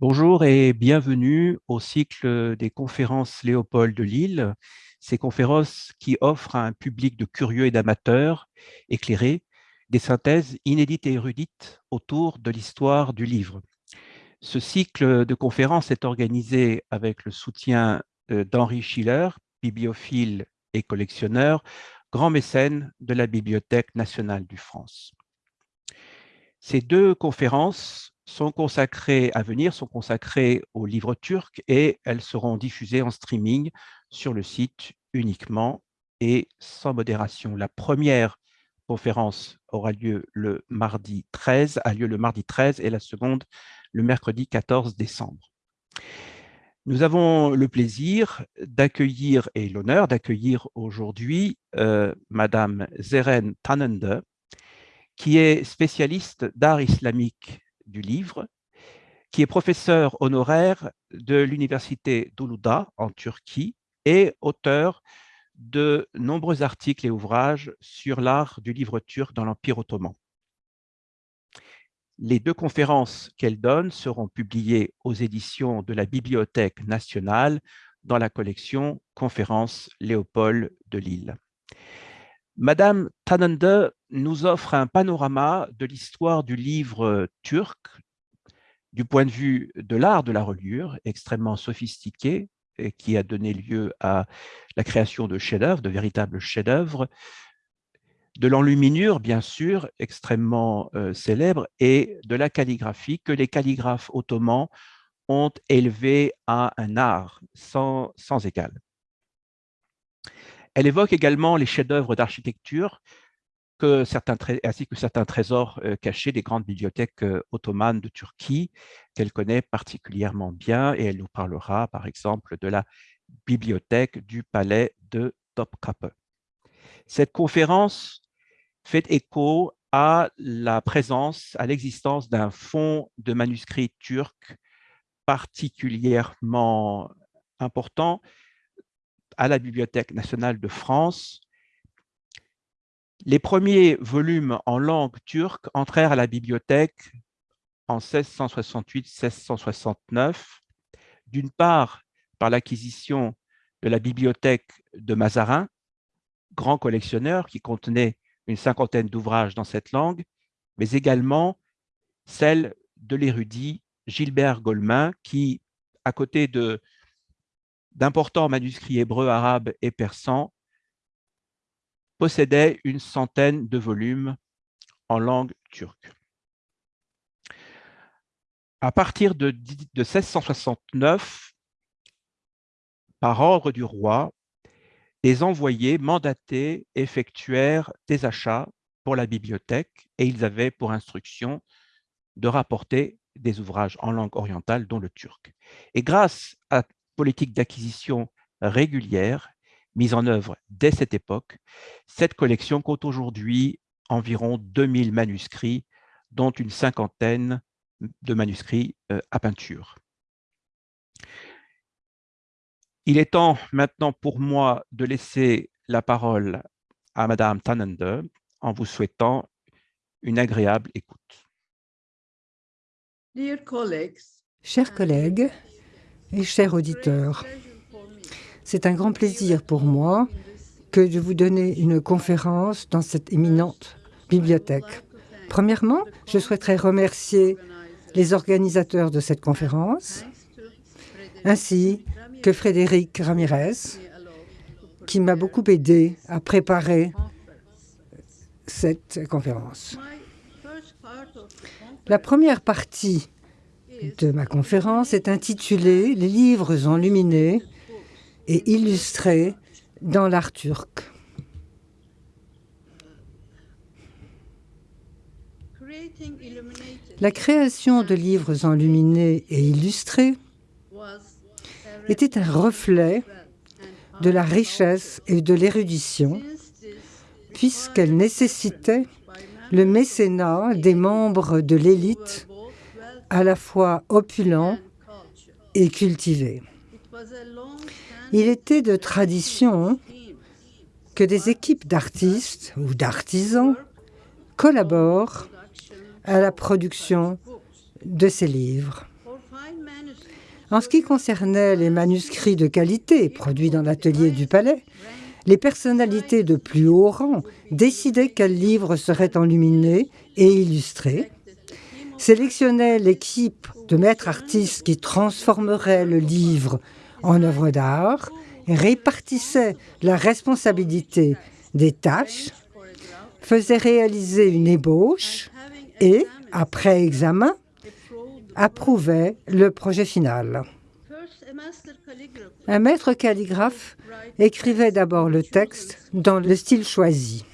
Bonjour et bienvenue au cycle des conférences Léopold de Lille, ces conférences qui offrent à un public de curieux et d'amateurs éclairés des synthèses inédites et érudites autour de l'histoire du livre. Ce cycle de conférences est organisé avec le soutien euh, d'Henri Schiller, bibliophile et collectionneur, grand mécène de la Bibliothèque nationale du France. Ces deux conférences sont consacrées à venir, sont consacrées aux livres turcs et elles seront diffusées en streaming sur le site uniquement et sans modération. La première conférence aura lieu le mardi 13, a lieu le mardi 13 et la seconde le mercredi 14 décembre. Nous avons le plaisir d'accueillir et l'honneur d'accueillir aujourd'hui euh, Madame Zeren Tanende, qui est spécialiste d'art islamique du livre, qui est professeur honoraire de l'université d'Uluda en Turquie et auteur de nombreux articles et ouvrages sur l'art du livre turc dans l'Empire ottoman. Les deux conférences qu'elle donne seront publiées aux éditions de la Bibliothèque nationale dans la collection Conférences Léopold de Lille. Madame Tanande nous offre un panorama de l'histoire du livre turc du point de vue de l'art de la reliure, extrêmement sophistiqué, et qui a donné lieu à la création de chefs-d'œuvre, de véritables chefs-d'œuvre, de l'enluminure, bien sûr, extrêmement euh, célèbre, et de la calligraphie que les calligraphes ottomans ont élevé à un art sans, sans égal. Elle évoque également les chefs-d'œuvre d'architecture ainsi que certains trésors euh, cachés des grandes bibliothèques euh, ottomanes de Turquie qu'elle connaît particulièrement bien et elle nous parlera par exemple de la bibliothèque du palais de Topkapi. Cette conférence fait écho à la présence, à l'existence d'un fonds de manuscrits turcs particulièrement important à la Bibliothèque nationale de France. Les premiers volumes en langue turque entrèrent à la bibliothèque en 1668-1669, d'une part par l'acquisition de la bibliothèque de Mazarin, grand collectionneur qui contenait une cinquantaine d'ouvrages dans cette langue, mais également celle de l'érudit Gilbert Golemin, qui, à côté d'importants manuscrits hébreux, arabes et persans, possédait une centaine de volumes en langue turque. À partir de, de 1669, par ordre du roi, les envoyés mandatés effectuèrent des achats pour la bibliothèque et ils avaient pour instruction de rapporter des ouvrages en langue orientale, dont le turc. Et grâce à politique d'acquisition régulière mise en œuvre dès cette époque, cette collection compte aujourd'hui environ 2000 manuscrits, dont une cinquantaine de manuscrits euh, à peinture. Il est temps maintenant pour moi de laisser la parole à Madame Tanende en vous souhaitant une agréable écoute. Chers collègues et chers auditeurs, c'est un grand plaisir pour moi que de vous donner une conférence dans cette éminente bibliothèque. Premièrement, je souhaiterais remercier les organisateurs de cette conférence, ainsi que Frédéric Ramirez, qui m'a beaucoup aidé à préparer cette conférence. La première partie de ma conférence est intitulée « Les livres enluminés et illustrés dans l'art turc ». La création de livres enluminés et illustrés était un reflet de la richesse et de l'érudition, puisqu'elle nécessitait le mécénat des membres de l'élite à la fois opulents et cultivés. Il était de tradition que des équipes d'artistes ou d'artisans collaborent à la production de ces livres. En ce qui concernait les manuscrits de qualité produits dans l'atelier du palais, les personnalités de plus haut rang décidaient quels livres seraient enluminés et illustrés, sélectionnaient l'équipe de maîtres artistes qui transformeraient le livre en œuvre d'art, répartissaient la responsabilité des tâches, faisaient réaliser une ébauche et, après examen, approuvait le projet final. Un maître calligraphe écrivait d'abord le texte dans le style choisi.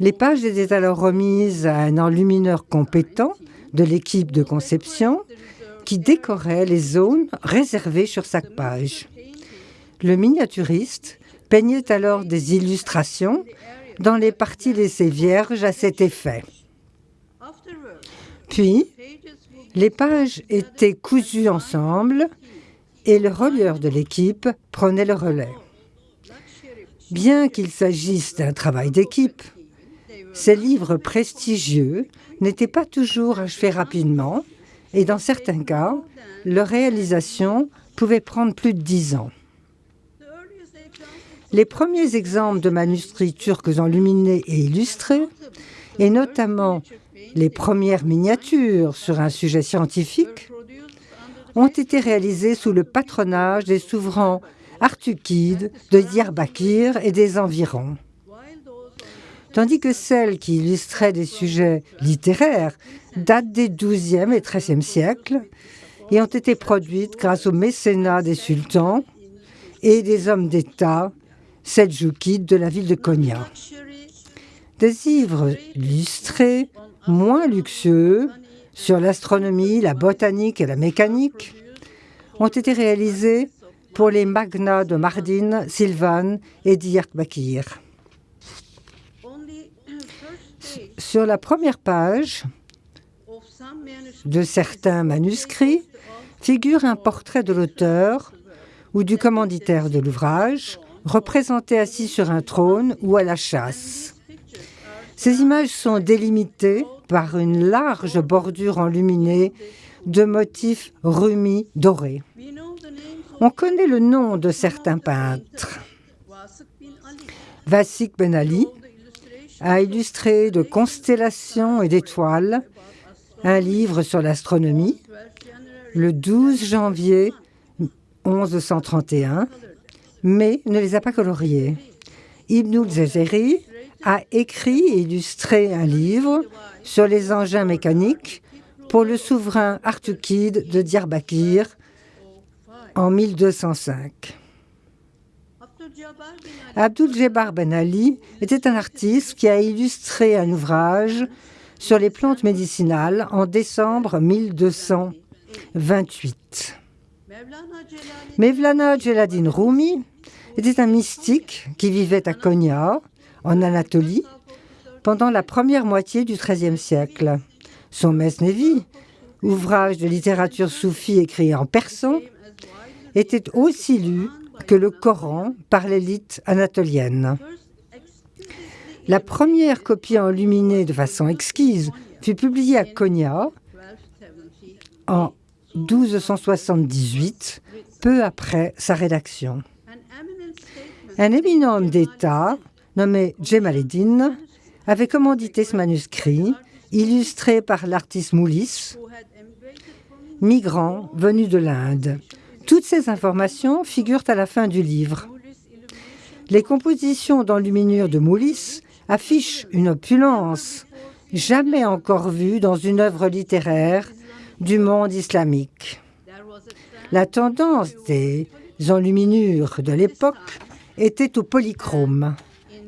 Les pages étaient alors remises à un enlumineur compétent de l'équipe de conception qui décorait les zones réservées sur chaque page. Le miniaturiste peignait alors des illustrations dans les parties laissées vierges à cet effet. Puis, les pages étaient cousues ensemble et le relieur de l'équipe prenait le relais. Bien qu'il s'agisse d'un travail d'équipe, ces livres prestigieux n'étaient pas toujours achevés rapidement et dans certains cas, leur réalisation pouvait prendre plus de dix ans. Les premiers exemples de manuscrits turcs enluminés et illustrés, et notamment les premières miniatures sur un sujet scientifique, ont été réalisés sous le patronage des souverains artukides de Diyarbakir et des environs. Tandis que celles qui illustraient des sujets littéraires datent des XIIe et XIIIe siècles et ont été produites grâce au mécénat des sultans et des hommes d'État seljoukides de la ville de Konya. Des livres illustrés, moins luxueux, sur l'astronomie, la botanique et la mécanique, ont été réalisés pour les magnats de Mardin, Sylvan et Diyarbakir. Sur la première page de certains manuscrits figure un portrait de l'auteur ou du commanditaire de l'ouvrage, représenté assis sur un trône ou à la chasse. Ces images sont délimitées par une large bordure enluminée de motifs rumis dorés. On connaît le nom de certains peintres. Vassik Ben Ali a illustré de constellations et d'étoiles un livre sur l'astronomie le 12 janvier 1131, mais ne les a pas coloriés. Ibn al a écrit et illustré un livre sur les engins mécaniques pour le souverain artukide de Diyarbakir en 1205. Abdul Jabbar Ben Ali était un artiste qui a illustré un ouvrage sur les plantes médicinales en décembre 1228. Mevlana Jeladin Rumi était un mystique qui vivait à Konya, en Anatolie, pendant la première moitié du XIIIe siècle. Son Mesnevi, ouvrage de littérature soufie écrit en persan, était aussi lu que le Coran par l'élite anatolienne. La première copie enluminée de façon exquise fut publiée à Konya en 1278, peu après sa rédaction. Un éminent homme d'État, nommé Jemaleddin, avait commandité ce manuscrit, illustré par l'artiste Moulis, migrant venu de l'Inde. Toutes ces informations figurent à la fin du livre. Les compositions d'enluminure de Moulis affichent une opulence jamais encore vue dans une œuvre littéraire du monde islamique. La tendance des enluminures de l'époque était au polychrome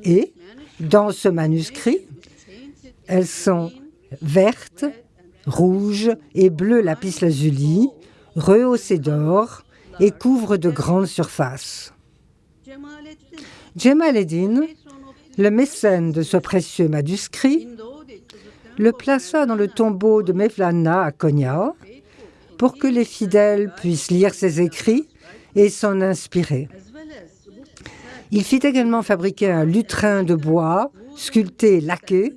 et, dans ce manuscrit, elles sont vertes, rouges et bleues lapis lazuli, rehaussées d'or, et couvre de grandes surfaces. Eddin, le mécène de ce précieux manuscrit, le plaça dans le tombeau de Mevlana à Konya pour que les fidèles puissent lire ses écrits et s'en inspirer. Il fit également fabriquer un lutrin de bois, sculpté et laqué,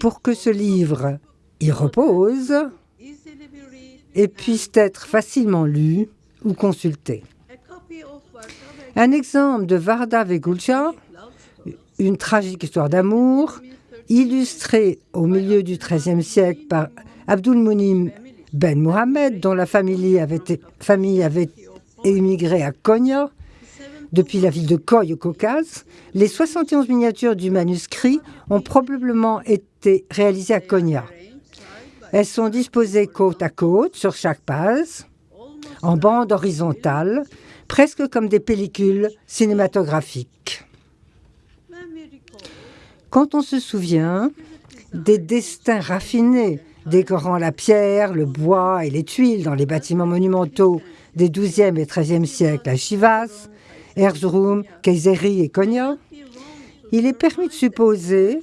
pour que ce livre y repose et puissent être facilement lus ou consultés. Un exemple de Varda Vegulcha, une tragique histoire d'amour, illustrée au milieu du XIIIe siècle par Abdul Munim Ben Mohamed, dont la famille avait, famille émigré à Konya, depuis la ville de Koy au Caucase. Les 71 miniatures du manuscrit ont probablement été réalisées à Konya. Elles sont disposées côte à côte sur chaque page, en bande horizontale, presque comme des pellicules cinématographiques. Quand on se souvient des destins raffinés décorant la pierre, le bois et les tuiles dans les bâtiments monumentaux des XIIe et XIIIe siècles à Chivas, Erzurum, Kayseri et Konya, il est permis de supposer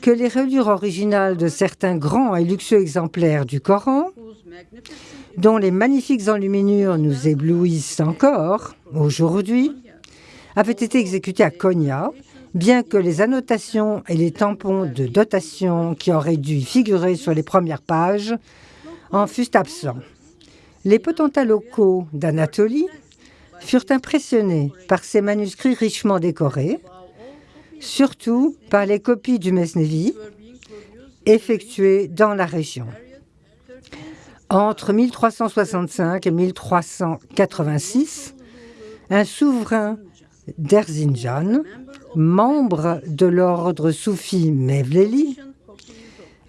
que les reliures originales de certains grands et luxueux exemplaires du Coran, dont les magnifiques enluminures nous éblouissent encore aujourd'hui, avaient été exécutées à Konya, bien que les annotations et les tampons de dotation qui auraient dû figurer sur les premières pages en fussent absents. Les potentats locaux d'Anatolie furent impressionnés par ces manuscrits richement décorés, surtout par les copies du Mesnevi effectuées dans la région. Entre 1365 et 1386, un souverain d'Erzinjan, membre de l'ordre soufi Mevleli,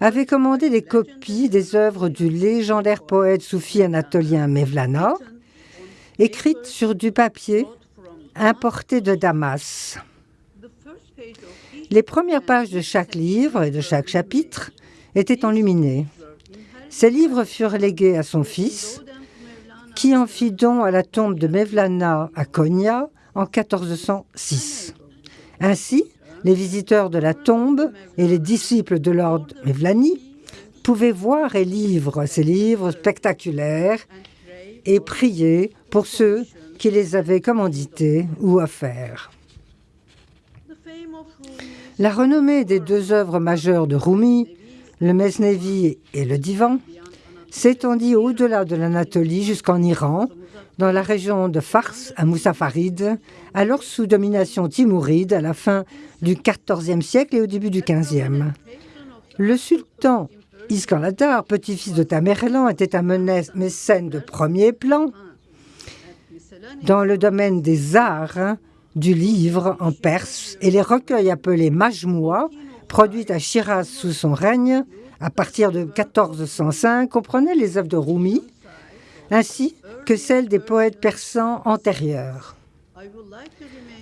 avait commandé des copies des œuvres du légendaire poète soufi anatolien Mevlana, écrites sur du papier importé de Damas. Les premières pages de chaque livre et de chaque chapitre étaient enluminées. Ces livres furent légués à son fils, qui en fit don à la tombe de Mevlana à Konya en 1406. Ainsi, les visiteurs de la tombe et les disciples de Lord Mevlani pouvaient voir et lire ces livres spectaculaires et prier pour ceux qui les avaient commandités ou offerts. La renommée des deux œuvres majeures de Rumi, le Mesnevi et le Divan, s'étendit au-delà de l'Anatolie jusqu'en Iran, dans la région de Fars à Moussafarid, alors sous domination timouride à la fin du XIVe siècle et au début du XVe. Le sultan Iskandar, petit-fils de Tamerlan, était un mécène de premier plan dans le domaine des arts, du livre en perse et les recueils appelés Majmoua, produits à Shiraz sous son règne à partir de 1405, comprenaient les œuvres de Rumi, ainsi que celles des poètes persans antérieurs.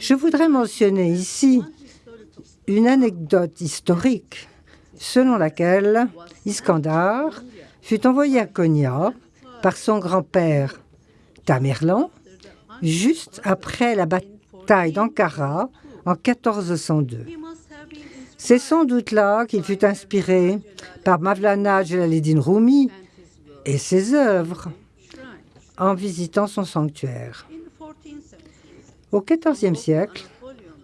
Je voudrais mentionner ici une anecdote historique selon laquelle Iskandar fut envoyé à Konya par son grand-père Tamerlan juste après la bataille d'Ankara en 1402. C'est sans doute là qu'il fut inspiré par Mavlana Jalaluddin Rumi et ses œuvres en visitant son sanctuaire. Au XIVe siècle,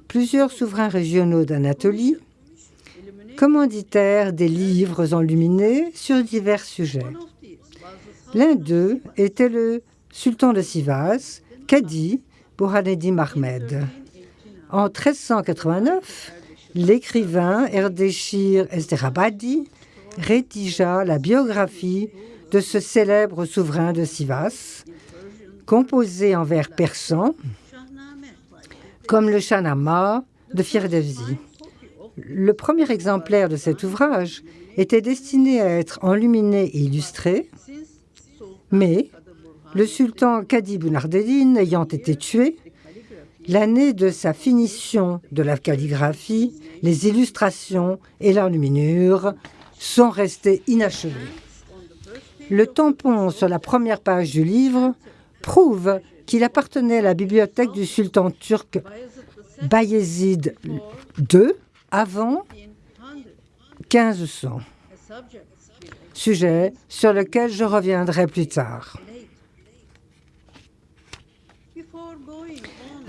plusieurs souverains régionaux d'Anatolie commanditèrent des livres enluminés sur divers sujets. L'un d'eux était le sultan de Sivas, Kadi Burhaneddin Ahmed. En 1389, l'écrivain Erdeshir Ezderabadi rédigea la biographie de ce célèbre souverain de Sivas, composé en vers persans, comme le Shahnama de Firdevzi. Le premier exemplaire de cet ouvrage était destiné à être enluminé et illustré, mais le sultan Kadib Nardedin ayant été tué, l'année de sa finition de la calligraphie, les illustrations et l'enluminure sont restées inachevées. Le tampon sur la première page du livre prouve qu'il appartenait à la bibliothèque du sultan turc Bayezid II avant 1500. Sujet sur lequel je reviendrai plus tard.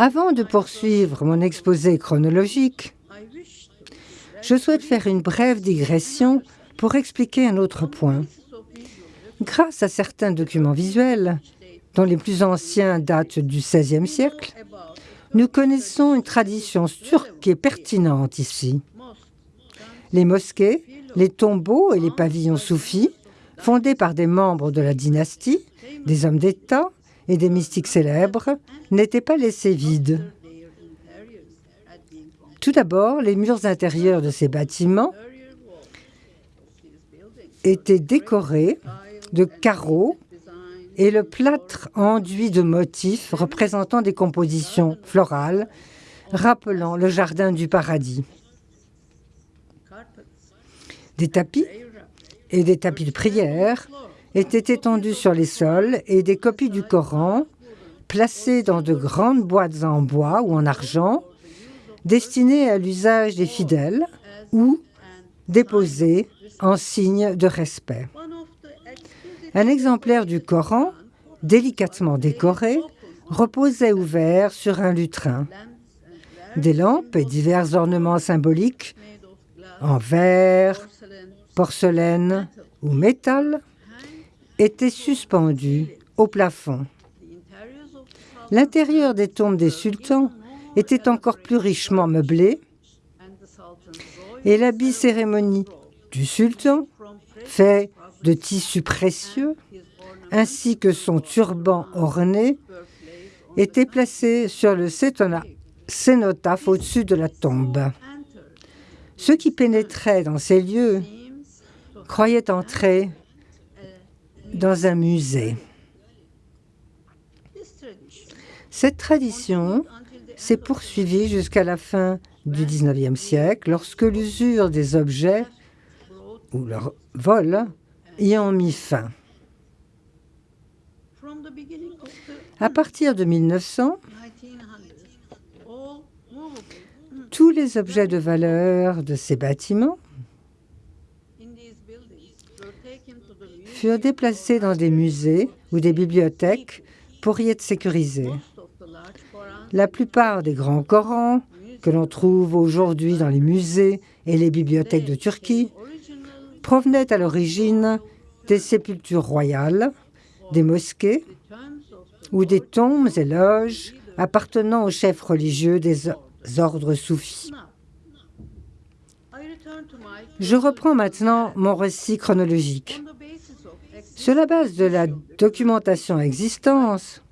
Avant de poursuivre mon exposé chronologique, je souhaite faire une brève digression pour expliquer un autre point. Grâce à certains documents visuels, dont les plus anciens datent du XVIe siècle, nous connaissons une tradition turque pertinente ici. Les mosquées, les tombeaux et les pavillons soufis, fondés par des membres de la dynastie, des hommes d'État et des mystiques célèbres, n'étaient pas laissés vides. Tout d'abord, les murs intérieurs de ces bâtiments étaient décorés de carreaux et le plâtre enduit de motifs représentant des compositions florales rappelant le jardin du paradis. Des tapis et des tapis de prière étaient étendus sur les sols et des copies du Coran, placées dans de grandes boîtes en bois ou en argent, destinées à l'usage des fidèles ou déposées en signe de respect. Un exemplaire du Coran, délicatement décoré, reposait ouvert sur un lutrin. Des lampes et divers ornements symboliques en verre, porcelaine ou métal étaient suspendus au plafond. L'intérieur des tombes des sultans était encore plus richement meublé et l'habit cérémonie du sultan, fait de tissus précieux, ainsi que son turban orné, était placé sur le cénotaphe au-dessus de la tombe. Ceux qui pénétraient dans ces lieux croyaient entrer dans un musée. Cette tradition s'est poursuivie jusqu'à la fin du XIXe siècle, lorsque l'usure des objets ou leur vol y ont mis fin. À partir de 1900, tous les objets de valeur de ces bâtiments furent déplacés dans des musées ou des bibliothèques pour y être sécurisés. La plupart des grands Corans que l'on trouve aujourd'hui dans les musées et les bibliothèques de Turquie provenaient à l'origine des sépultures royales, des mosquées ou des tombes et loges appartenant aux chefs religieux des ordres soufis. Je reprends maintenant mon récit chronologique. Sur la base de la documentation existante,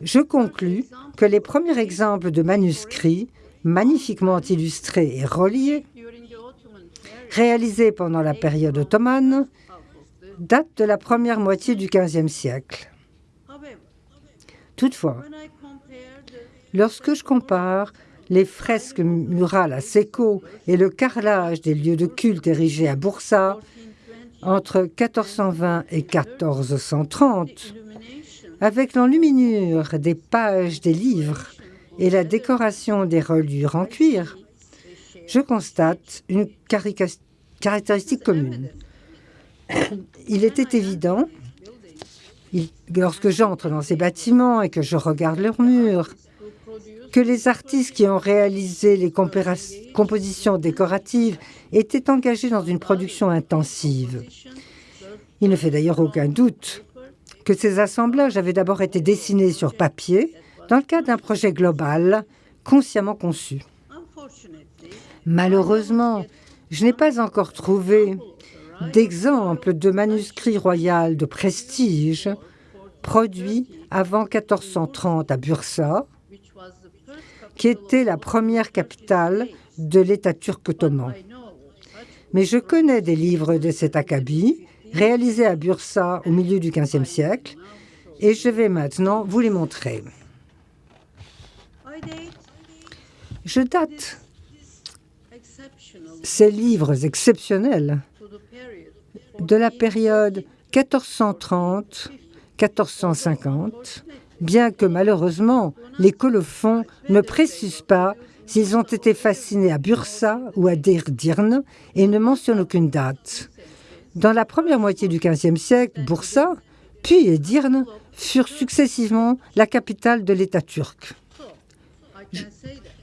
je conclus que les premiers exemples de manuscrits magnifiquement illustrés et reliés réalisés pendant la période ottomane, date de la première moitié du XVe siècle. Toutefois, lorsque je compare les fresques murales à Seko et le carrelage des lieux de culte érigés à Boursa entre 1420 et 1430, avec l'enluminure des pages des livres et la décoration des reliures en cuir, je constate une caractéristique commune. Il était évident, lorsque j'entre dans ces bâtiments et que je regarde leurs murs, que les artistes qui ont réalisé les compositions décoratives étaient engagés dans une production intensive. Il ne fait d'ailleurs aucun doute que ces assemblages avaient d'abord été dessinés sur papier dans le cadre d'un projet global consciemment conçu. Malheureusement, je n'ai pas encore trouvé d'exemple de manuscrit royal de prestige produit avant 1430 à Bursa, qui était la première capitale de l'État turc ottoman. Mais je connais des livres de cet acabit réalisés à Bursa au milieu du XVe siècle et je vais maintenant vous les montrer. Je date ces livres exceptionnels de la période 1430-1450, bien que malheureusement les colophons ne précisent pas s'ils ont été fascinés à Bursa ou à Dirdirne et ne mentionnent aucune date. Dans la première moitié du XVe siècle, Bursa, puis Edirne furent successivement la capitale de l'État turc.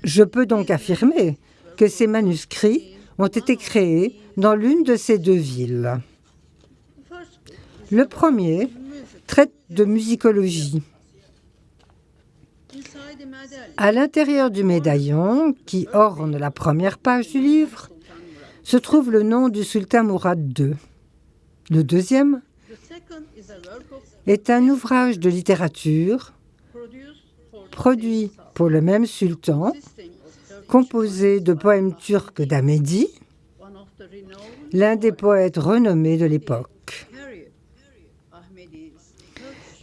Je peux donc affirmer que ces manuscrits ont été créés dans l'une de ces deux villes. Le premier traite de musicologie. À l'intérieur du médaillon, qui orne la première page du livre, se trouve le nom du sultan Mourad II. Le deuxième est un ouvrage de littérature produit pour le même sultan, composé de poèmes turcs d'Amédi, l'un des poètes renommés de l'époque.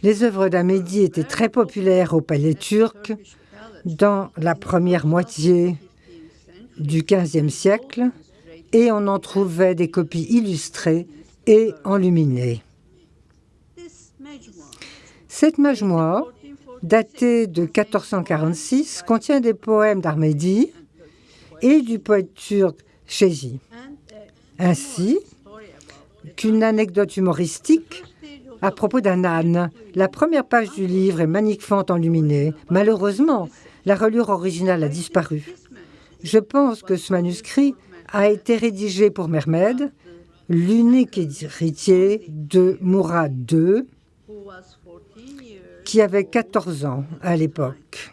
Les œuvres d'Amédi étaient très populaires au palais turc dans la première moitié du XVe siècle et on en trouvait des copies illustrées et enluminées. Cette majmoua, datée de 1446, contient des poèmes d'Armédi et du poète turc Chézi, ainsi qu'une anecdote humoristique à propos d'un âne. La première page du livre est magnifiquement enluminée. Malheureusement, la reliure originale a disparu. Je pense que ce manuscrit a été rédigé pour Mermed, l'unique héritier de Mourad II, qui avait 14 ans à l'époque.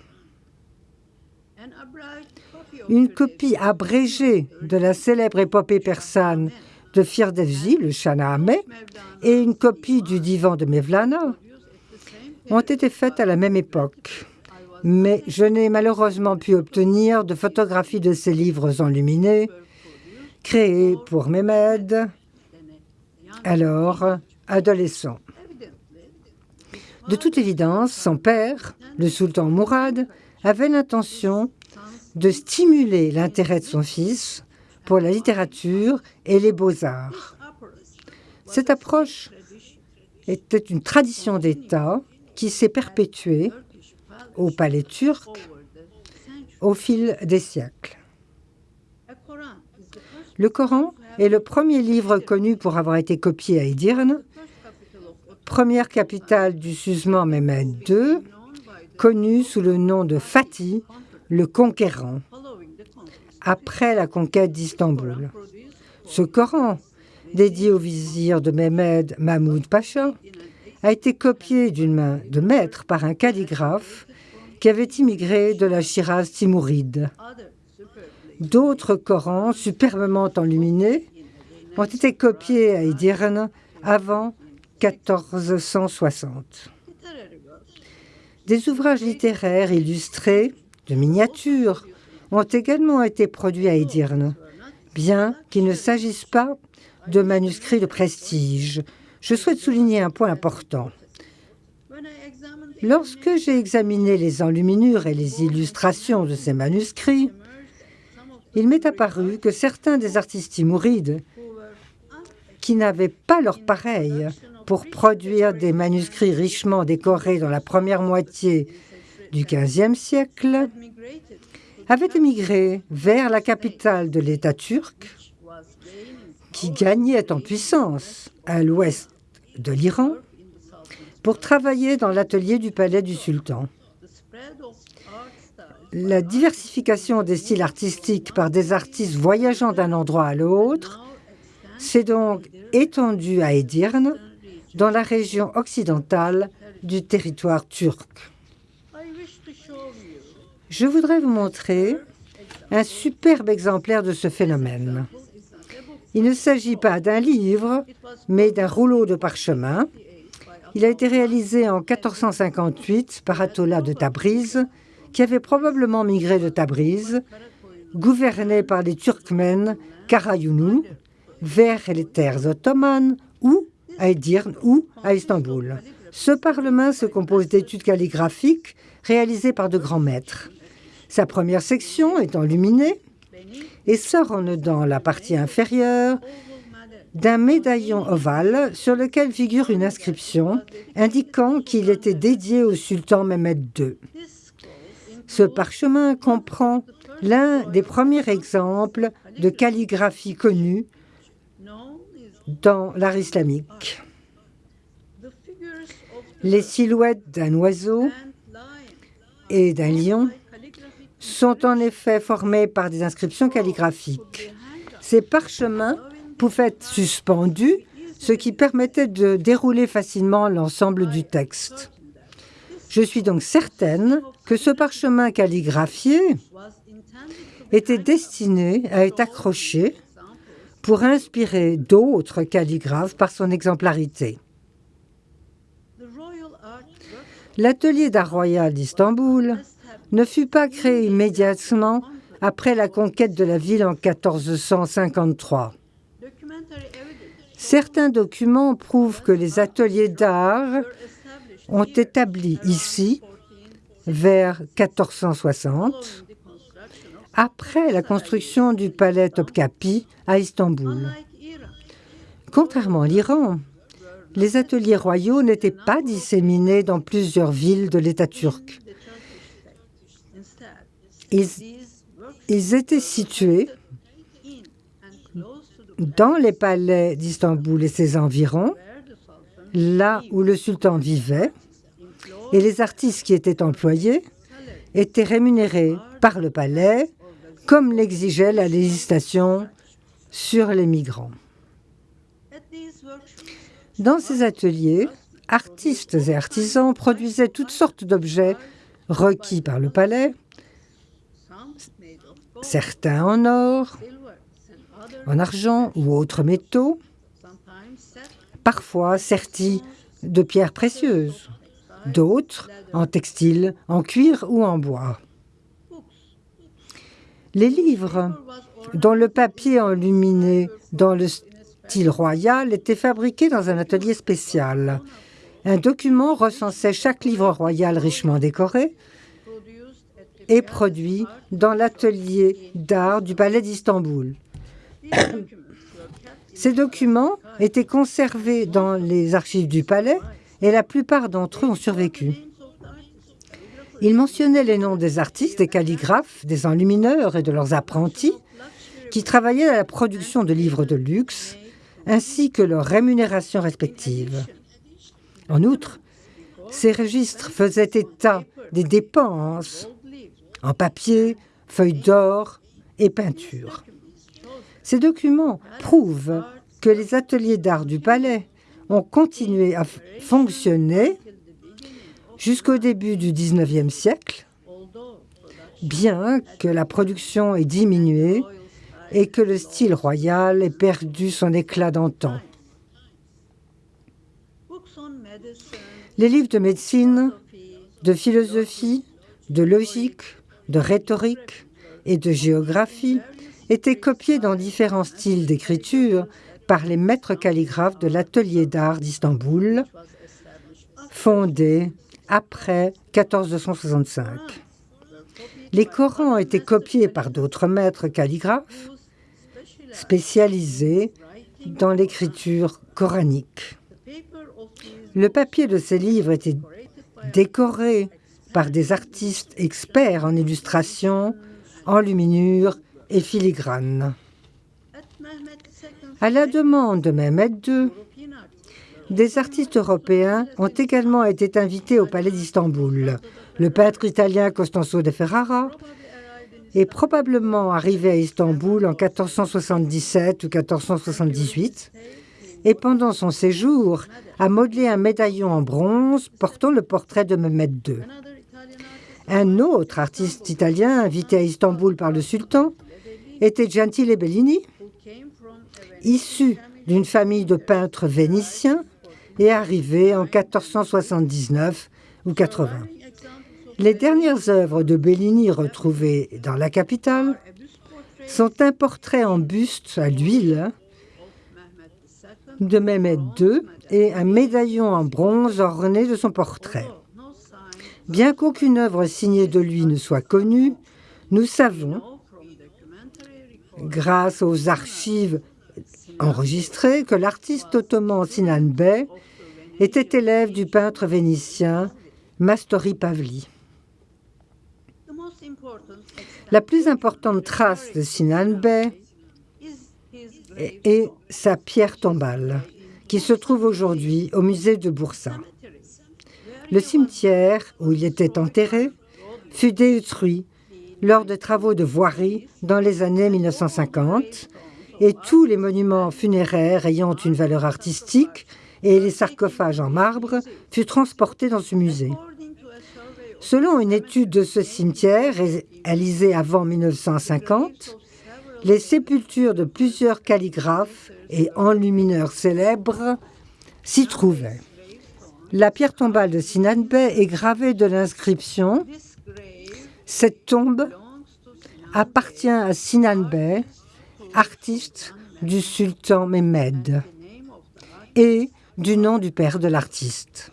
Une copie abrégée de la célèbre épopée persane de Firdevzi, le Shanahameh, et une copie du divan de Mevlana ont été faites à la même époque. Mais je n'ai malheureusement pu obtenir de photographies de ces livres enluminés, créés pour Mehmed, alors adolescent. De toute évidence, son père, le sultan Mourad, avait l'intention de stimuler l'intérêt de son fils pour la littérature et les beaux-arts. Cette approche était une tradition d'État qui s'est perpétuée au palais turc au fil des siècles. Le Coran est le premier livre connu pour avoir été copié à Edirne, première capitale du Suzman Mehmed II, connu sous le nom de Fatih, le conquérant après la conquête d'Istanbul. Ce Coran, dédié au vizir de Mehmed Mahmoud Pacha, a été copié d'une main de maître par un calligraphe qui avait immigré de la Shiraz timouride. D'autres Corans superbement enluminés ont été copiés à Edirne avant 1460. Des ouvrages littéraires illustrés, de miniatures, ont également été produits à Edirne, bien qu'il ne s'agisse pas de manuscrits de prestige. Je souhaite souligner un point important. Lorsque j'ai examiné les enluminures et les illustrations de ces manuscrits, il m'est apparu que certains des artistes timourides, qui n'avaient pas leur pareil pour produire des manuscrits richement décorés dans la première moitié du XVe siècle, avait émigré vers la capitale de l'État turc, qui gagnait en puissance à l'ouest de l'Iran, pour travailler dans l'atelier du palais du sultan. La diversification des styles artistiques par des artistes voyageant d'un endroit à l'autre s'est donc étendue à Edirne, dans la région occidentale du territoire turc. Je voudrais vous montrer un superbe exemplaire de ce phénomène. Il ne s'agit pas d'un livre, mais d'un rouleau de parchemin. Il a été réalisé en 1458 par Atola de Tabriz, qui avait probablement migré de Tabriz, gouverné par les Turkmènes Karayunu, vers les terres ottomanes ou à Edirne ou à Istanbul. Ce parlement se compose d'études calligraphiques réalisées par de grands maîtres. Sa première section est enluminée et s'orne dans la partie inférieure d'un médaillon ovale sur lequel figure une inscription indiquant qu'il était dédié au sultan Mehmed II. Ce parchemin comprend l'un des premiers exemples de calligraphie connue dans l'art islamique. Les silhouettes d'un oiseau et d'un lion sont en effet formés par des inscriptions calligraphiques. Ces parchemins pouvaient être suspendus ce qui permettait de dérouler facilement l'ensemble du texte. Je suis donc certaine que ce parchemin calligraphié était destiné à être accroché pour inspirer d'autres calligraphes par son exemplarité. L'atelier d'art royal d'Istanbul ne fut pas créé immédiatement après la conquête de la ville en 1453. Certains documents prouvent que les ateliers d'art ont établi ici vers 1460, après la construction du palais Topkapi à Istanbul. Contrairement à l'Iran, les ateliers royaux n'étaient pas disséminés dans plusieurs villes de l'État turc. Ils, étaient situés dans les palais d'Istanbul et ses environs, là où le sultan vivait, et les artistes qui étaient employés étaient rémunérés par le palais, comme l'exigeait la législation sur les migrants. Dans ces ateliers, artistes et artisans produisaient toutes sortes d'objets requis par le palais, certains en or, en argent ou autres métaux, parfois sertis de pierres précieuses, d'autres en textile, en cuir ou en bois. Les livres, dont le papier enluminé dans le style royal, étaient fabriqués dans un atelier spécial. Un document recensait chaque livre royal richement décoré et produit dans l'atelier d'art du palais d'Istanbul. Ces documents étaient conservés dans les archives du palais et la plupart d'entre eux ont survécu. Ils mentionnaient les noms des artistes, des calligraphes, des enlumineurs et de leurs apprentis qui travaillaient à la production de livres de luxe, ainsi que leurs rémunérations respectives. En outre, ces registres faisaient état des dépenses en papier, feuilles d'or et peinture. Ces documents prouvent que les ateliers d'art du palais ont continué à fonctionner jusqu'au début du XIXe siècle, bien que la production ait diminué et que le style royal ait perdu son éclat d'antan. Les livres de médecine, de philosophie, de logique, de rhétorique et de géographie étaient copiés dans différents styles d'écriture par les maîtres calligraphes de l'atelier d'art d'Istanbul, fondé après 1465. Les Corans été copiés par d'autres maîtres calligraphes spécialisés dans l'écriture coranique. Le papier de ces livres était décoré par des artistes experts en illustration, enluminure et filigrane. À la demande de Mehmet II, des artistes européens ont également été invités au palais d'Istanbul. Le peintre italien Costanzo de Ferrara est probablement arrivé à Istanbul en 1477 ou 1478 et pendant son séjour a modelé un médaillon en bronze portant le portrait de Mehmet II. Un autre artiste italien invité à Istanbul par le sultan était Gentile Bellini, issu d'une famille de peintres vénitiens et arrivé en 1479 ou 80. Les dernières œuvres de Bellini retrouvées dans la capitale sont un portrait en buste à l'huile de Mehmet II et un médaillon en bronze orné de son portrait. Bien qu'aucune œuvre signée de lui ne soit connue, nous savons, grâce aux archives enregistrées, que l'artiste ottoman Sinan Bey était élève du peintre vénitien Mastori Pavli. La plus importante trace de Sinan Bey est, sa pierre tombale, qui se trouve aujourd'hui au musée de Boursa. Le cimetière où il était enterré fut détruit lors de travaux de voirie dans les années 1950 et tous les monuments funéraires ayant une valeur artistique et les sarcophages en marbre furent transportés dans ce musée. Selon une étude de ce cimetière réalisée avant 1950, les sépultures de plusieurs calligraphes et enlumineurs célèbres s'y trouvaient. La pierre tombale de Sinan Bey est gravée de l'inscription Cette tombe appartient à Sinan Bey, artiste du sultan Mehmed, et du nom du père de l'artiste.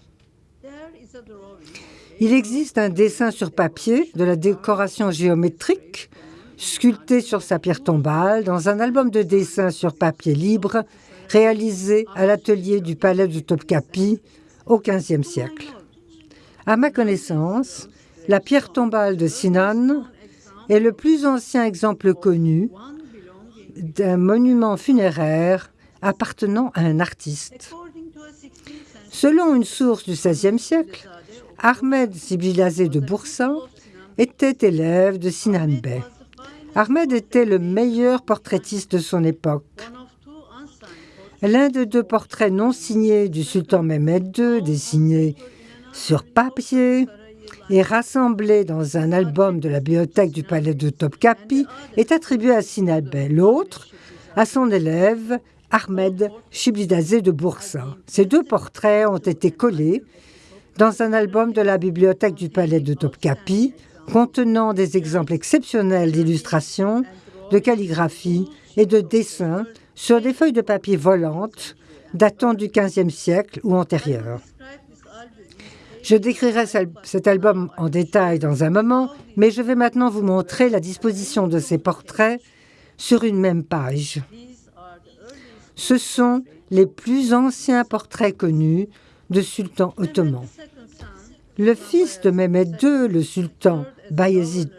Il existe un dessin sur papier de la décoration géométrique sculptée sur sa pierre tombale dans un album de dessins sur papier libre réalisé à l'atelier du palais de Topkapi au XVe siècle. À ma connaissance, la pierre tombale de Sinan est le plus ancien exemple connu d'un monument funéraire appartenant à un artiste. Selon une source du XVIe siècle, Ahmed Sibilazé de Boursa était élève de Sinan Bey. Ahmed était le meilleur portraitiste de son époque. L'un des deux portraits non signés du sultan Mehmed II, dessinés sur papier et rassemblés dans un album de la bibliothèque du palais de Topkapi, est attribué à Sinan Bey. L'autre, à son élève Ahmed Shiblidazé de Boursa. Ces deux portraits ont été collés dans un album de la bibliothèque du palais de Topkapi contenant des exemples exceptionnels d'illustrations, de calligraphie et de dessins sur des feuilles de papier volantes datant du XVe siècle ou antérieur. Je décrirai cet album en détail dans un moment, mais je vais maintenant vous montrer la disposition de ces portraits sur une même page. Ce sont les plus anciens portraits connus de sultans ottomans. Le fils de Mehmed II, le sultan Bayezid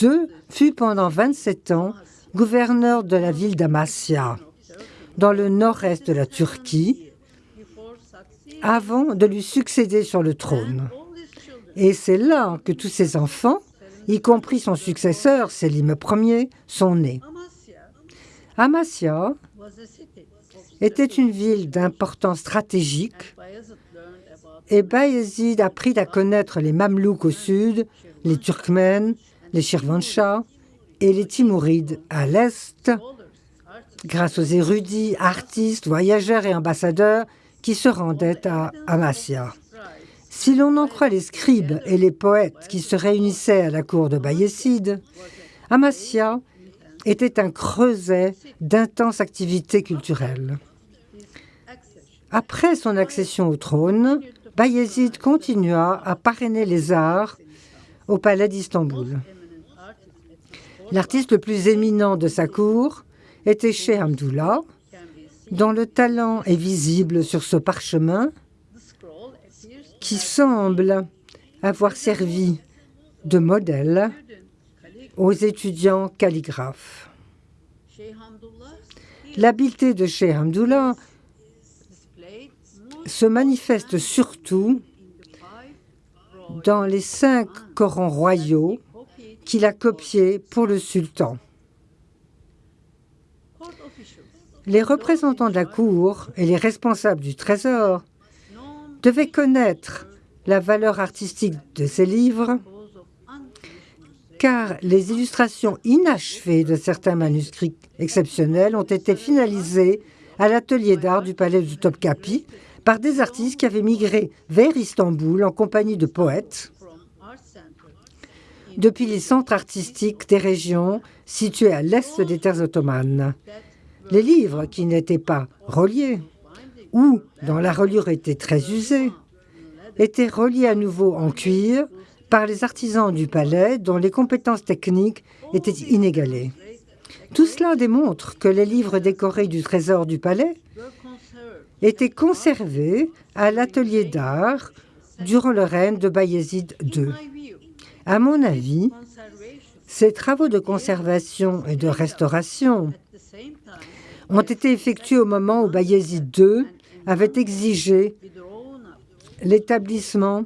II, fut pendant 27 ans gouverneur de la ville d'Amasya, dans le nord-est de la Turquie, avant de lui succéder sur le trône. Et c'est là que tous ses enfants, y compris son successeur, Selim Ier, sont nés. Amasya était une ville d'importance stratégique et Bayezid apprit à connaître les Mamelouks au sud, les Turkmènes, les Shirvanshahs et les Timourides à l'est, grâce aux érudits, artistes, voyageurs et ambassadeurs qui se rendaient à Amasya. Si l'on en croit les scribes et les poètes qui se réunissaient à la cour de Bayezid, Amasya était un creuset d'intenses activités culturelles. Après son accession au trône, Bayezid continua à parrainer les arts au palais d'Istanbul. L'artiste le plus éminent de sa cour était Sheikh Hamdoullah, dont le talent est visible sur ce parchemin qui semble avoir servi de modèle aux étudiants calligraphes. L'habileté de Sheikh Hamdoullah se manifeste surtout dans les cinq Corans royaux qu'il a copiés pour le sultan. Les représentants de la cour et les responsables du trésor devaient connaître la valeur artistique de ces livres car les illustrations inachevées de certains manuscrits exceptionnels ont été finalisées à l'atelier d'art du palais de Topkapi par des artistes qui avaient migré vers Istanbul en compagnie de poètes depuis les centres artistiques des régions situées à l'est des terres ottomanes. Les livres qui n'étaient pas reliés ou dont la reliure était très usée étaient reliés à nouveau en cuir par les artisans du palais dont les compétences techniques étaient inégalées. Tout cela démontre que les livres décorés du trésor du palais étaient conservés à l'atelier d'art durant le règne de Bayezid II. À mon avis, ces travaux de conservation et de restauration ont été effectués au moment où Bayezid II avait exigé l'établissement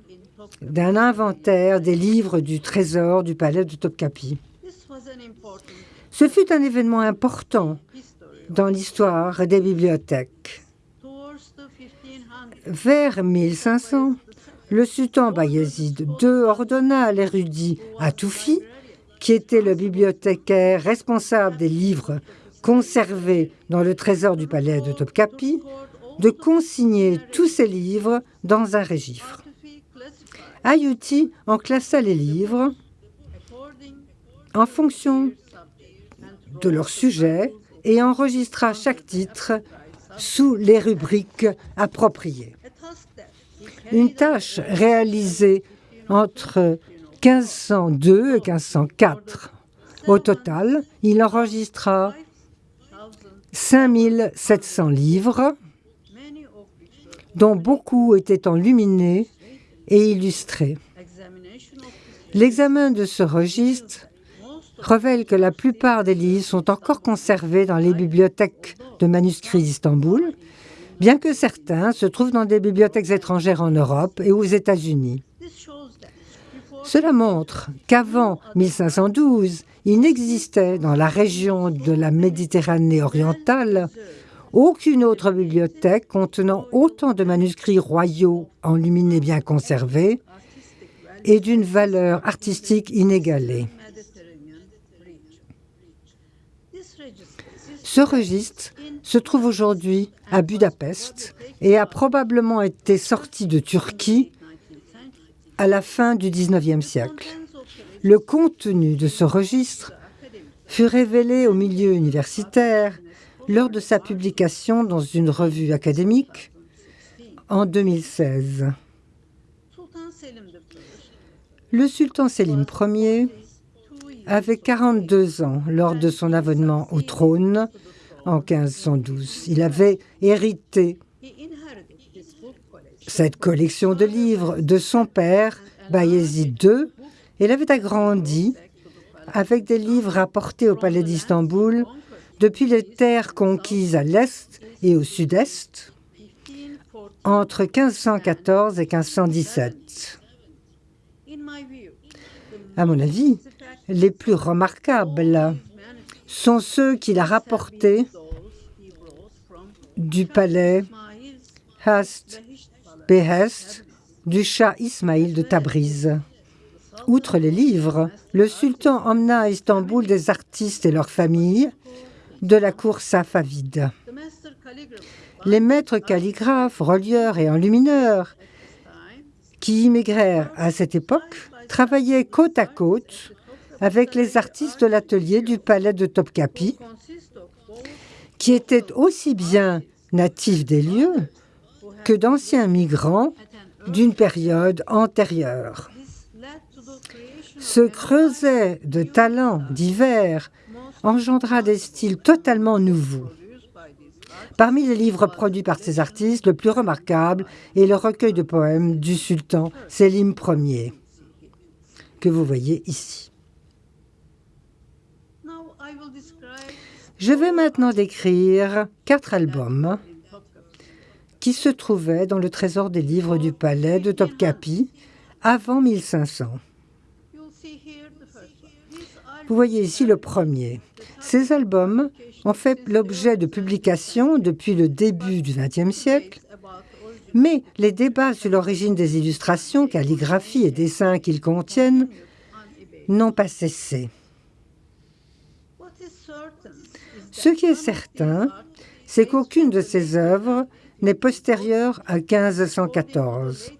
d'un inventaire des livres du trésor du palais de Topkapi. Ce fut un événement important dans l'histoire des bibliothèques. Vers 1500, le sultan Bayezid II ordonna à l'érudit Atoufi, qui était le bibliothécaire responsable des livres conservés dans le trésor du palais de Topkapi, de consigner tous ces livres dans un registre. Ayuti en classa les livres en fonction de leur sujet et enregistra chaque titre sous les rubriques appropriées. Une tâche réalisée entre 1502 et 1504. Au total, il enregistra 5700 livres, dont beaucoup étaient enluminés et illustrés. L'examen de ce registre révèle que la plupart des livres sont encore conservés dans les bibliothèques de manuscrits d'Istanbul, bien que certains se trouvent dans des bibliothèques étrangères en Europe et aux États-Unis. Cela montre qu'avant 1512, il n'existait dans la région de la Méditerranée orientale aucune autre bibliothèque contenant autant de manuscrits royaux enluminés bien conservés et d'une valeur artistique inégalée. Ce registre se trouve aujourd'hui à Budapest et a probablement été sorti de Turquie à la fin du XIXe siècle. Le contenu de ce registre fut révélé au milieu universitaire lors de sa publication dans une revue académique en 2016. Le sultan Selim Ier avait 42 ans lors de son avènement au trône en 1512. Il avait hérité cette collection de livres de son père, Bayezid II, il avait agrandi avec des livres apportés au palais d'Istanbul depuis les terres conquises à l'est et au sud-est entre 1514 et 1517. À mon avis, les plus remarquables sont ceux qu'il a rapportés du palais Hast Du Shah Ismail de Tabriz. Outre les livres, le sultan emmena à Istanbul des artistes et leurs familles de la cour safavide. Les maîtres calligraphes, relieurs et enlumineurs qui immigrèrent à cette époque travaillaient côte à côte avec les artistes de l'atelier du palais de Topkapi, qui étaient aussi bien natifs des lieux que d'anciens migrants d'une période antérieure. Ce creuset de talents divers engendra des styles totalement nouveaux. Parmi les livres produits par ces artistes, le plus remarquable est le recueil de poèmes du sultan Selim Ier, que vous voyez ici. Je vais maintenant décrire quatre albums qui se trouvaient dans le trésor des livres du palais de Topkapi avant 1500. Vous voyez ici le premier. Ces albums ont fait l'objet de publications depuis le début du XXe siècle, mais les débats sur l'origine des illustrations, calligraphies et dessins qu'ils contiennent n'ont pas cessé. Ce qui est certain, c'est qu'aucune de ces œuvres n'est postérieure à 1514.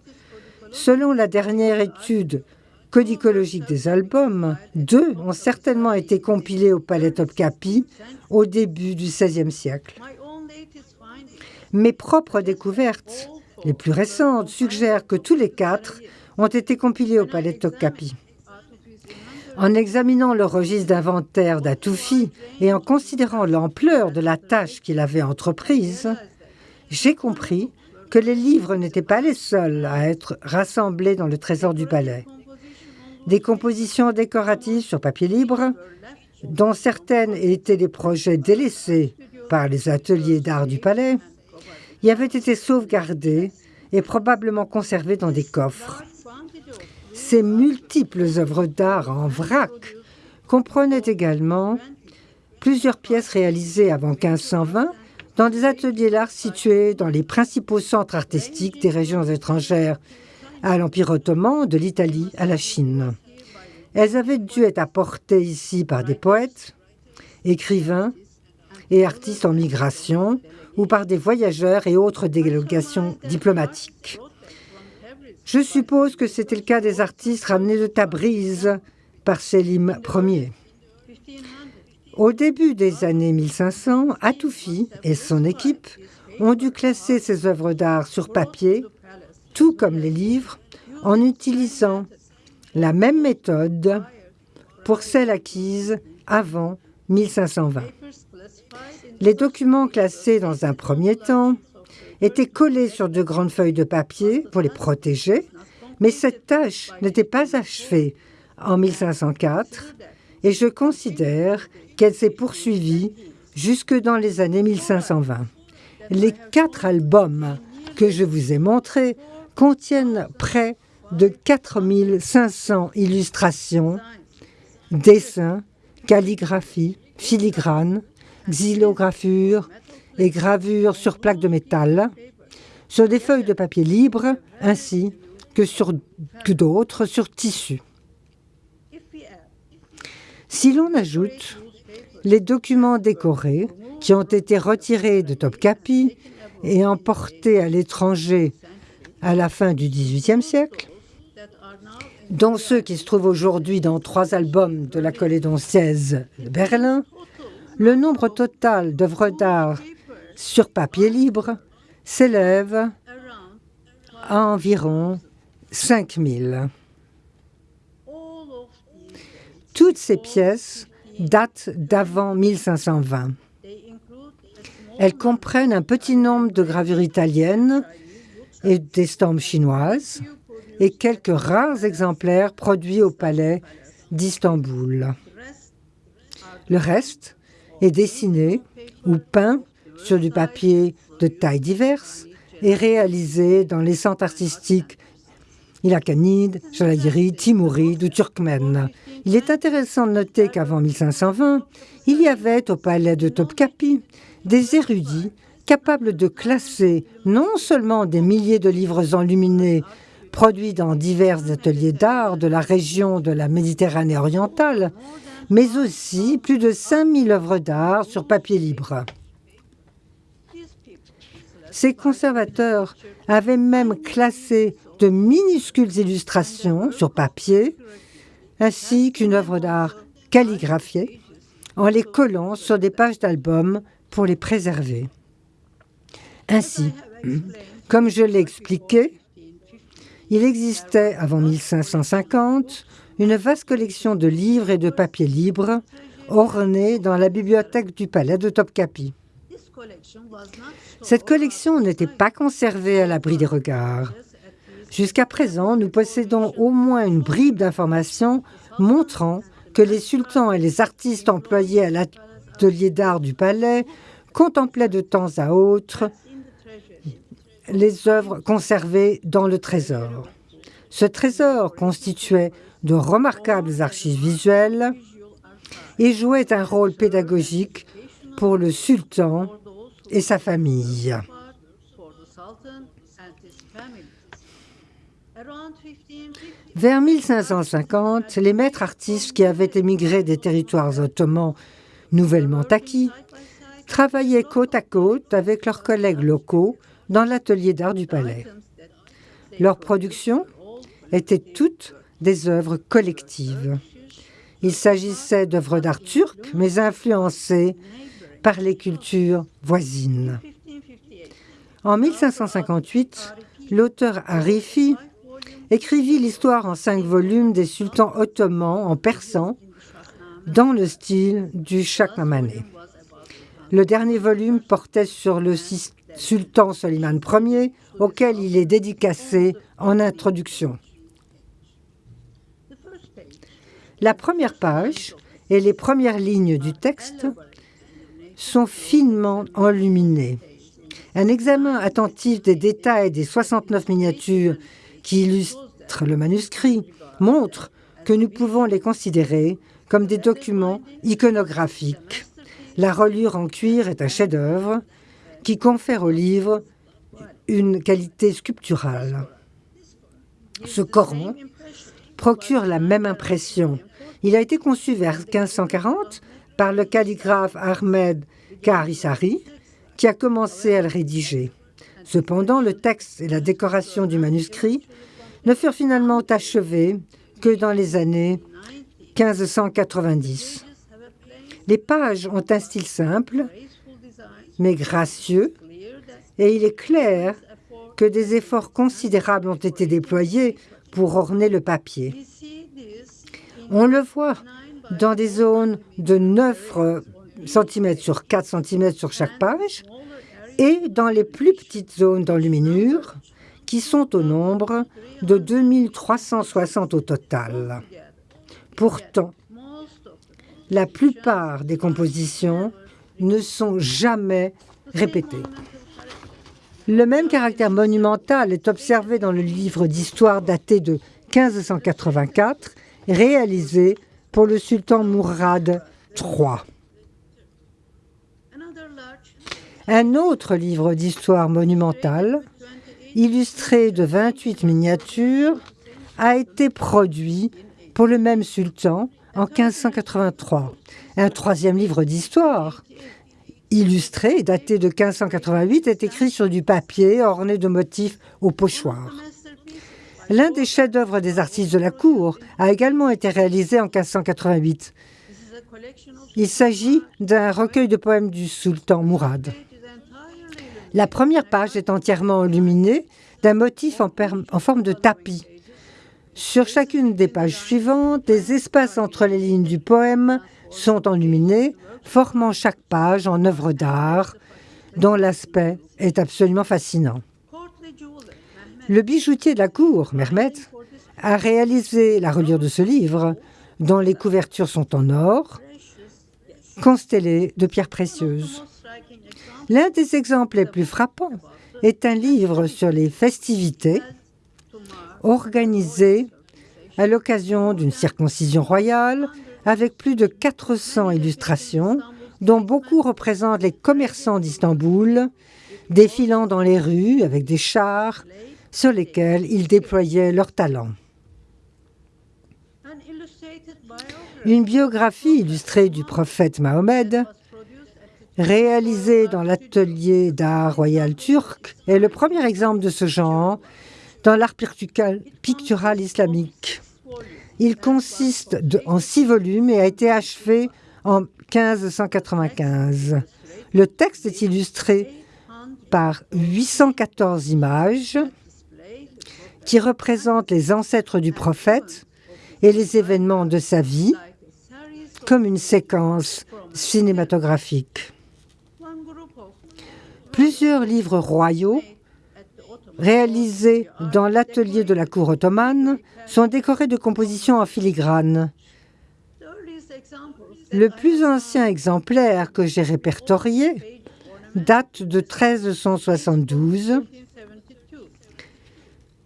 Selon la dernière étude codicologique des albums, deux ont certainement été compilés au Palais Topkapi au début du XVIe siècle. Mes propres découvertes, les plus récentes, suggèrent que tous les quatre ont été compilés au Palais Topkapi. En examinant le registre d'inventaire d'Atoufi et en considérant l'ampleur de la tâche qu'il avait entreprise, j'ai compris que les livres n'étaient pas les seuls à être rassemblés dans le trésor du palais des compositions décoratives sur papier libre, dont certaines étaient des projets délaissés par les ateliers d'art du palais, y avaient été sauvegardées et probablement conservées dans des coffres. Ces multiples œuvres d'art en vrac comprenaient également plusieurs pièces réalisées avant 1520 dans des ateliers d'art situés dans les principaux centres artistiques des régions étrangères, à l'Empire ottoman, de l'Italie à la Chine. Elles avaient dû être apportées ici par des poètes, écrivains et artistes en migration ou par des voyageurs et autres délégations diplomatiques. Je suppose que c'était le cas des artistes ramenés de Tabriz par Selim Ier. Au début des années 1500, Atoufi et son équipe ont dû classer ces œuvres d'art sur papier, tout comme les livres, en utilisant la même méthode pour celles acquises avant 1520. Les documents classés dans un premier temps étaient collés sur de grandes feuilles de papier pour les protéger, mais cette tâche n'était pas achevée en 1504 et je considère qu'elle s'est poursuivie jusque dans les années 1520. Les quatre albums que je vous ai montrés contiennent près de 4500 illustrations, dessins, calligraphie, filigrane, xylographures et gravures sur plaques de métal, sur des feuilles de papier libre ainsi que sur d'autres sur tissu. Si l'on ajoute les documents décorés qui ont été retirés de Topkapi et emportés à l'étranger à la fin du XVIIIe siècle, dont ceux qui se trouvent aujourd'hui dans trois albums de la Collédon 16 de Berlin, le nombre total d'œuvres d'art sur papier libre s'élève à environ 5000. Toutes ces pièces datent d'avant 1520. Elles comprennent un petit nombre de gravures italiennes et d'estampes chinoises et quelques rares exemplaires produits au palais d'Istanbul. Le reste est dessiné ou peint sur du papier de tailles diverses et réalisé dans les centres artistiques Ilakanide, Jalayiri, Timouride ou Turkmène. Il est intéressant de noter qu'avant 1520, il y avait au palais de Topkapi des érudits capables de classer non seulement des milliers de livres enluminés produits dans divers ateliers d'art de la région de la Méditerranée orientale, mais aussi plus de 5000 œuvres d'art sur papier libre. Ces conservateurs avaient même classé de minuscules illustrations sur papier, ainsi qu'une œuvre d'art calligraphiée, en les collant sur des pages d'albums pour les préserver. Ainsi, comme je l'ai expliqué, il existait avant 1550 une vaste collection de livres et de papiers libres ornés dans la bibliothèque du palais de Topkapi. Cette collection n'était pas conservée à l'abri des regards. Jusqu'à présent, nous possédons au moins une bribe d'informations montrant que les sultans et les artistes employés à l'atelier d'art du palais contemplaient de temps à autre les œuvres conservées dans le trésor. Ce trésor constituait de remarquables archives visuelles et jouait un rôle pédagogique pour le sultan et sa famille. Vers 1550, les maîtres artistes qui avaient émigré des territoires ottomans nouvellement acquis travaillaient côte à côte avec leurs collègues locaux dans l'atelier d'art du palais. Leurs productions étaient toutes des œuvres collectives. Il s'agissait d'œuvres d'art turques, mais influencées par les cultures voisines. En 1558, l'auteur Arifi écrivit l'histoire en cinq volumes des sultans ottomans en persan dans le style du Shahnameh. Le dernier volume portait sur le sultan Soliman Ier, auquel il est dédicacé en introduction. La première page et les premières lignes du texte sont finement enluminées. Un examen attentif des détails des 69 miniatures qui illustrent le manuscrit montre que nous pouvons les considérer comme des documents iconographiques. La reliure en cuir est un chef-d'œuvre qui confère au livre une qualité sculpturale. Ce Coran procure la même impression. Il a été conçu vers 1540 par le calligraphe Ahmed Karisari, qui a commencé à le rédiger. Cependant, le texte et la décoration du manuscrit ne furent finalement achevés que dans les années 1590. Les pages ont un style simple, mais gracieux, et il est clair que des efforts considérables ont été déployés pour orner le papier. On le voit dans des zones de 9 cm sur 4 cm sur chaque page et dans les plus petites zones d'enluminure qui sont au nombre de 2360 au total. Pourtant, la plupart des compositions ne sont jamais répétées. Le même caractère monumental est observé dans le livre d'histoire daté de 1584, réalisé pour le sultan Mourad III. Un autre livre d'histoire monumentale, illustré de 28 miniatures, a été produit pour le même sultan en 1583. Un troisième livre d'histoire, illustré, daté de 1588, est écrit sur du papier orné de motifs au pochoir. L'un des chefs-d'œuvre des artistes de la cour a également été réalisé en 1588. Il s'agit d'un recueil de poèmes du sultan Mourad. La première page est entièrement illuminée d'un motif en, forme de tapis. Sur chacune des pages suivantes, des espaces entre les lignes du poème sont enluminés formant chaque page en œuvre d'art dont l'aspect est absolument fascinant. Le bijoutier de la cour, Mermet, a réalisé la reliure de ce livre, dont les couvertures sont en or, constellées de pierres précieuses. L'un des exemples les plus frappants est un livre sur les festivités organisées à l'occasion d'une circoncision royale avec plus de 400 illustrations, dont beaucoup représentent les commerçants d'Istanbul, défilant dans les rues avec des chars sur lesquels ils déployaient leur talent. Une biographie illustrée du prophète Mahomet, réalisée dans l'atelier d'art royal turc, est le premier exemple de ce genre dans l'art pictural islamique. Il consiste en six volumes et a été achevé en 1595. Le texte est illustré par 814 images qui représentent les ancêtres du prophète et les événements de sa vie comme une séquence cinématographique. Plusieurs livres royaux réalisés dans l'atelier de la cour ottomane, sont décorés de compositions en filigrane. Le plus ancien exemplaire que j'ai répertorié date de 1372,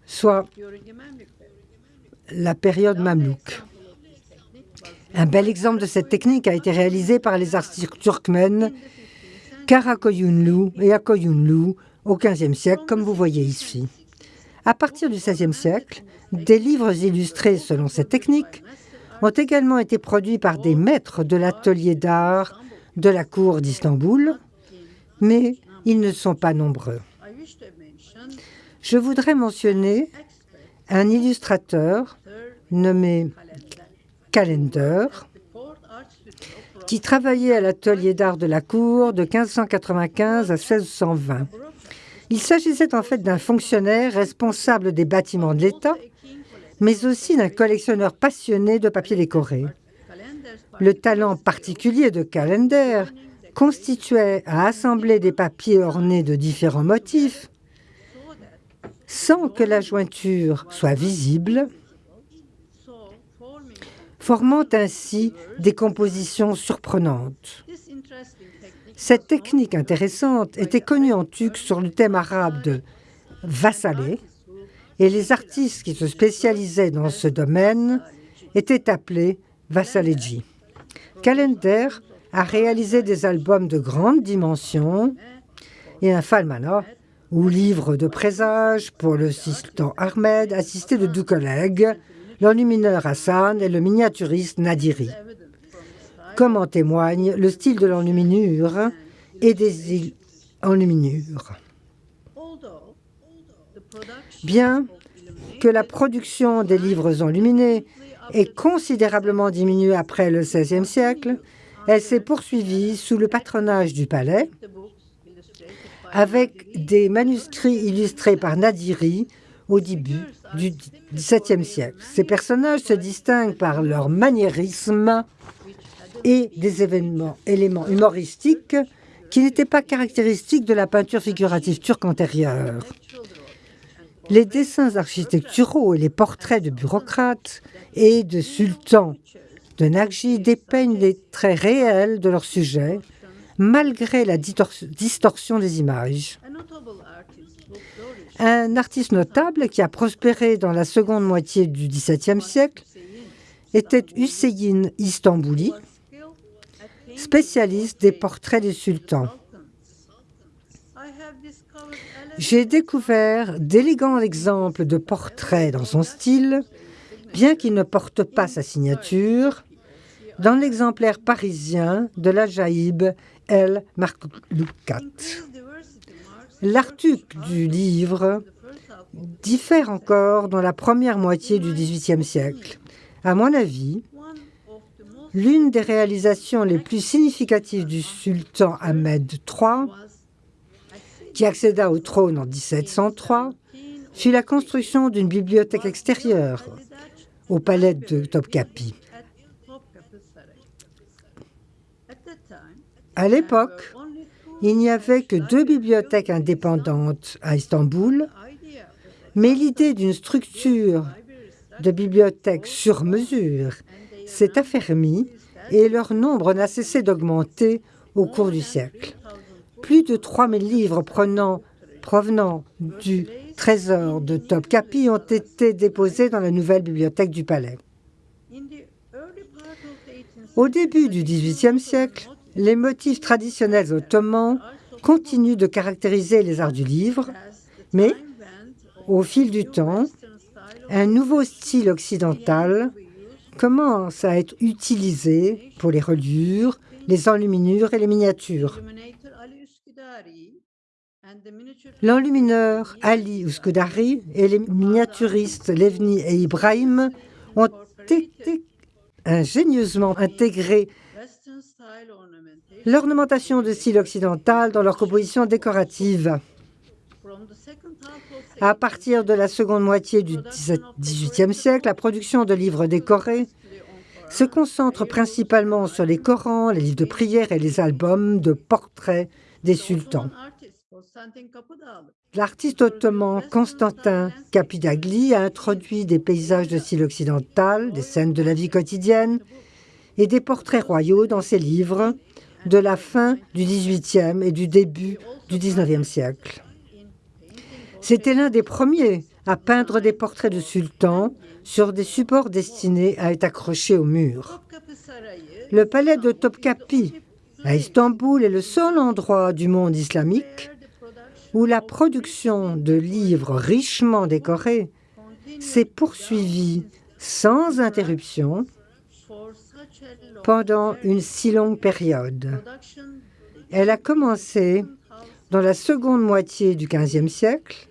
soit la période mamelouk. Un bel exemple de cette technique a été réalisé par les artistes turkmènes Karakoyunlu et Akoyunlu au XVe siècle, comme vous voyez ici. À partir du XVIe siècle, des livres illustrés selon cette technique ont également été produits par des maîtres de l'atelier d'art de la cour d'Istanbul, mais ils ne sont pas nombreux. Je voudrais mentionner un illustrateur nommé Calender, qui travaillait à l'atelier d'art de la cour de 1595 à 1620. Il s'agissait en fait d'un fonctionnaire responsable des bâtiments de l'État, mais aussi d'un collectionneur passionné de papier décoré. Le talent particulier de Calender constituait à assembler des papiers ornés de différents motifs sans que la jointure soit visible, formant ainsi des compositions surprenantes. Cette technique intéressante était connue en turc sur le thème arabe de vassalé, et les artistes qui se spécialisaient dans ce domaine étaient appelés vassalegi. Calender a réalisé des albums de grande dimension et un falmana, ou livre de présage pour le sultan Ahmed, assisté de deux collègues, l'enlumineur Hassan et le miniaturiste Nadiri. Comme en témoigne le style de l'enluminure et des enluminures. Bien que la production des livres enluminés ait considérablement diminué après le XVIe siècle, elle s'est poursuivie sous le patronage du palais avec des manuscrits illustrés par Nadiri au début du XVIIe siècle. Ces personnages se distinguent par leur maniérisme et des événements, éléments humoristiques qui n'étaient pas caractéristiques de la peinture figurative turque antérieure. Les dessins architecturaux et les portraits de bureaucrates et de sultans de Nagji dépeignent les traits réels de leur sujet, malgré la distorsion des images. Un artiste notable qui a prospéré dans la seconde moitié du XVIIe siècle était Hüseyin Istanbuli, spécialiste des portraits des sultans. J'ai découvert d'élégants exemples de portraits dans son style, bien qu'il ne porte pas sa signature, dans l'exemplaire parisien de la Jaïb El Marloukat. L'artuc du livre diffère encore dans la première moitié du XVIIIe siècle. À mon avis, l'une des réalisations les plus significatives du sultan Ahmed III qui accéda au trône en 1703, fut la construction d'une bibliothèque extérieure au palais de Topkapi. À l'époque, il n'y avait que deux bibliothèques indépendantes à Istanbul, mais l'idée d'une structure de bibliothèque sur mesure s'est affermie et leur nombre n'a cessé d'augmenter au cours du siècle. Plus de 3000 livres provenant du trésor de Topkapi ont été déposés dans la nouvelle bibliothèque du palais. Au début du XVIIIe siècle, les motifs traditionnels ottomans continuent de caractériser les arts du livre, mais au fil du temps, un nouveau style occidental commence à être utilisé pour les reliures, les enluminures et les miniatures. L'enlumineur Ali Uskudari et les miniaturistes Levni et Ibrahim ont été ingénieusement intégré l'ornementation de style occidental dans leur composition décorative. À partir de la seconde moitié du XVIIIe siècle, la production de livres décorés se concentre principalement sur les Corans, les livres de prière et les albums de portraits des sultans. L'artiste ottoman Constantin Capidagli a introduit des paysages de style occidental, des scènes de la vie quotidienne et des portraits royaux dans ses livres de la fin du XVIIIe et du début du XIXe siècle. C'était l'un des premiers à peindre des portraits de sultans sur des supports destinés à être accrochés au mur. Le palais de Topkapi à Istanbul est le seul endroit du monde islamique où la production de livres richement décorés s'est poursuivie sans interruption pendant une si longue période. Elle a commencé dans la seconde moitié du XVe siècle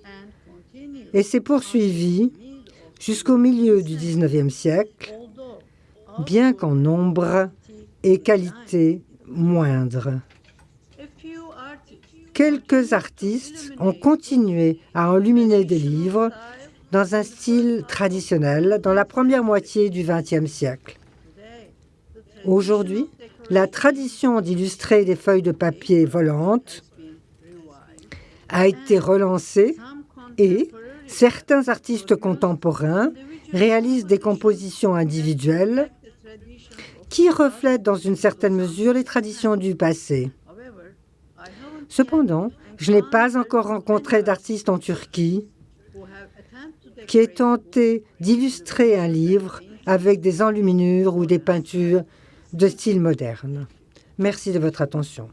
et s'est poursuivie jusqu'au milieu du XIXe siècle, bien qu'en nombre et qualité moindres. Quelques artistes ont continué à enluminer des livres dans un style traditionnel dans la première moitié du XXe siècle. Aujourd'hui, la tradition d'illustrer des feuilles de papier volantes a été relancée et certains artistes contemporains réalisent des compositions individuelles qui reflètent dans une certaine mesure les traditions du passé. Cependant, je n'ai pas encore rencontré d'artiste en Turquie qui ait tenté d'illustrer un livre avec des enluminures ou des peintures de style moderne. Merci de votre attention.